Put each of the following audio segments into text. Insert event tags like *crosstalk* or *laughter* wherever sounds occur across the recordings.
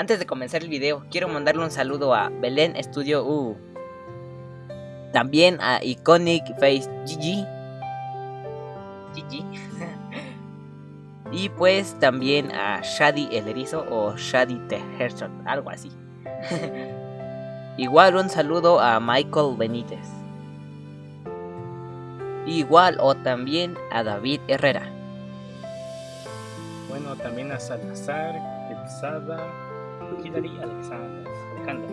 Antes de comenzar el video, quiero mandarle un saludo a Belén Studio U. También a Iconic Face GG. GG. *laughs* y pues también a Shady el Erizo o Shady the algo así. *laughs* Igual un saludo a Michael Benítez. Igual o también a David Herrera. Bueno, también a Salazar, Quetzada, Hilary Alexander, Alejandra,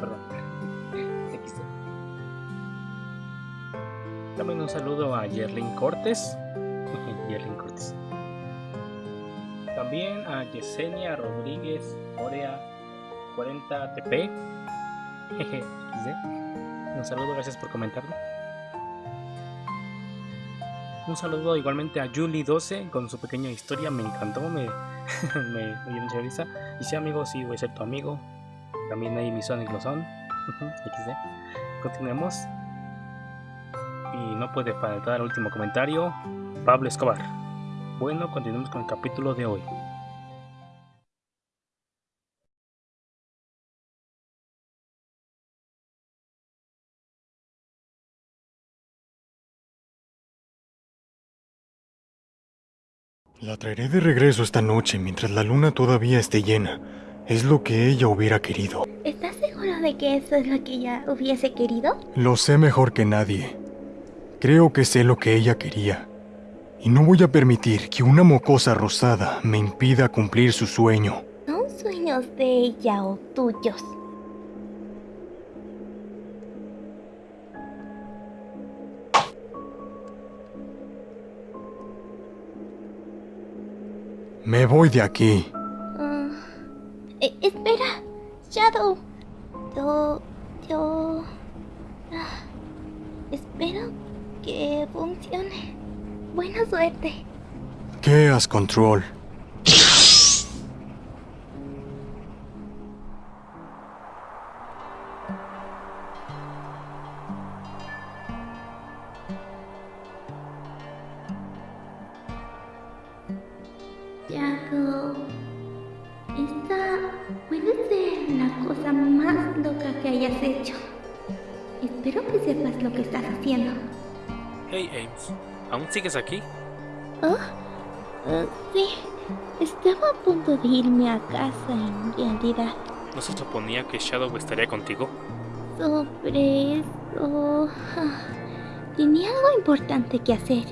perdón. *laughs* También un saludo a Yerlin Cortés. *laughs* Yerlin Cortés. También a Yesenia Rodríguez Orea 40 TP. *laughs* Un saludo, gracias por comentarlo. Un saludo igualmente a Julie12 con su pequeña historia, me encantó, me, *laughs* me, dio mucha risa. Y sí, amigo, sí, voy a ser tu amigo. También hay mi Sonic lo son. *laughs* Continuemos. Y no puede faltar el último comentario. Pablo Escobar. Bueno, continuemos con el capítulo de hoy. La traeré de regreso esta noche mientras la luna todavía esté llena. Es lo que ella hubiera querido. ¿Estás seguro de que eso es lo que ella hubiese querido? Lo sé mejor que nadie. Creo que sé lo que ella quería. Y no voy a permitir que una mocosa rosada me impida cumplir su sueño. ¿Son sueños de ella o tuyos? Me voy de aquí. Ah, eh, espera, Shadow. Yo... yo... ah, espero que funcione. Buena suerte. Chaos Control. Hayas hecho. Espero que sepas lo que estás haciendo. Hey Ames, ¿aún sigues aquí? ¿Oh? Ah, sí, estaba a punto de irme a casa en realidad. ¿No se suponía que Shadow estaría contigo? Sobre eso... Tenía algo importante que hacer.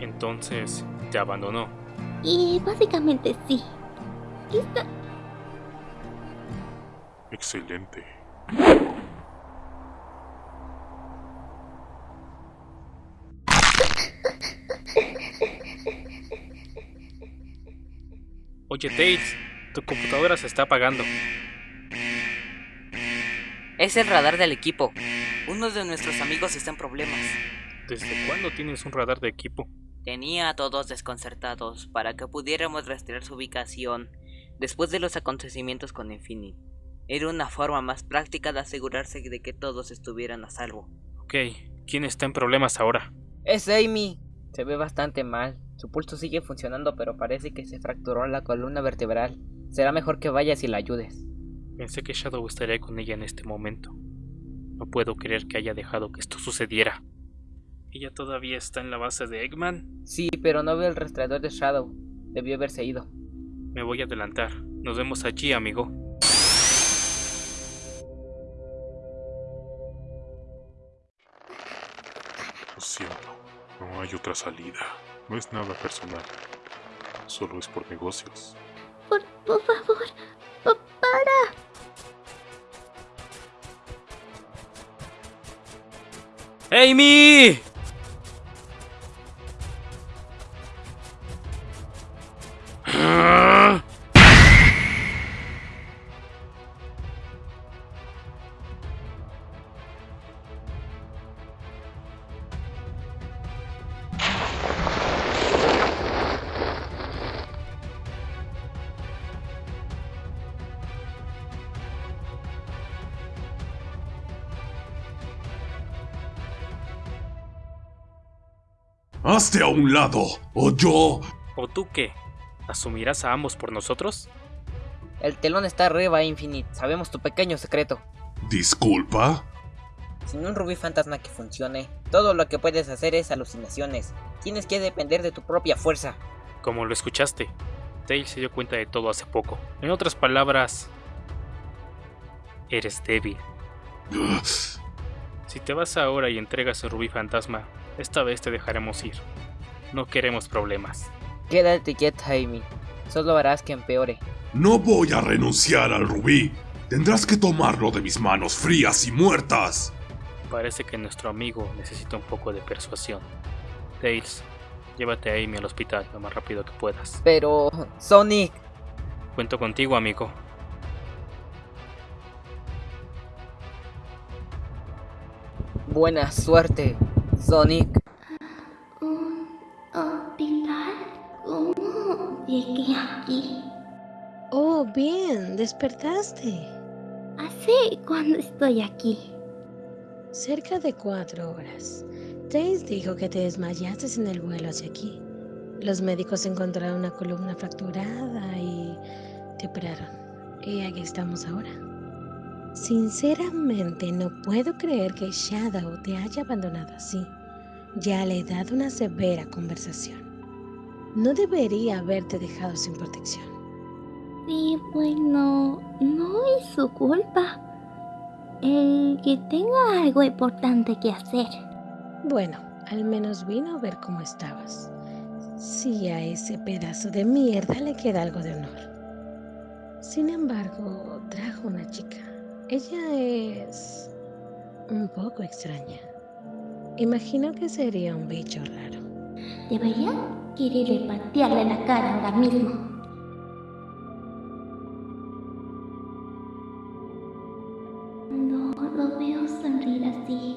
Entonces, te abandonó. Y básicamente sí. Está... Excelente. Oye, Tails, tu computadora se está apagando. Es el radar del equipo. Uno de nuestros amigos está en problemas. ¿Desde cuándo tienes un radar de equipo? Tenía a todos desconcertados para que pudiéramos rastrear su ubicación después de los acontecimientos con Infinite. Era una forma más práctica de asegurarse de que todos estuvieran a salvo. Ok, ¿quién está en problemas ahora? Es Amy. Se ve bastante mal. Su pulso sigue funcionando, pero parece que se fracturó la columna vertebral. Será mejor que vayas y la ayudes. Pensé que Shadow estaría con ella en este momento. No puedo creer que haya dejado que esto sucediera. ¿Ella todavía está en la base de Eggman? Sí, pero no veo el rastreador de Shadow. Debió haberse ido. Me voy a adelantar. Nos vemos allí, amigo. No hay otra salida. No es nada personal. Solo es por negocios. Por, por favor, pa- para. ¡Amy! ¡Hazte a un lado! ¡O yo! ¿O tú qué? ¿Asumirás a ambos por nosotros? El telón está arriba, Infinite. Sabemos tu pequeño secreto. ¿Disculpa? Sin un rubí fantasma que funcione, todo lo que puedes hacer es alucinaciones. Tienes que depender de tu propia fuerza. Como lo escuchaste, Tails se dio cuenta de todo hace poco. En otras palabras, eres débil. *gasps* Si te vas ahora y entregas el rubí fantasma, esta vez te dejaremos ir. No queremos problemas. Quédate quieta, Amy. Solo harás que empeore. No voy a renunciar al rubí. Tendrás que tomarlo de mis manos frías y muertas. Parece que nuestro amigo necesita un poco de persuasión. Tails, llévate a Amy al hospital lo más rápido que puedas. Pero... Sonic. Cuento contigo, amigo. Buena suerte, Sonic. ¿Un hospital? ¿Cómo llegué aquí? Oh, bien, despertaste. Así cuando estoy aquí. Cerca de cuatro horas. Tails dijo que te desmayaste en el vuelo hacia aquí. Los médicos encontraron una columna fracturada y te operaron. Y aquí estamos ahora. Sinceramente no puedo creer que Shadow te haya abandonado así. Ya le he dado una severa conversación. No debería haberte dejado sin protección. Sí, bueno, no es su culpa. El que tenga algo importante que hacer. Bueno, al menos vino a ver cómo estabas. Si a ese pedazo de mierda le queda algo de honor. Sin embargo, trajo una chica. Ella es un poco extraña. Imagino que sería un bicho raro. Debería quererle patearle la cara ahora mismo. No lo veo sonreír así.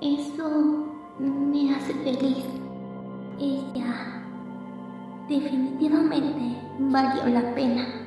Eso me hace feliz. Ella definitivamente valió la pena.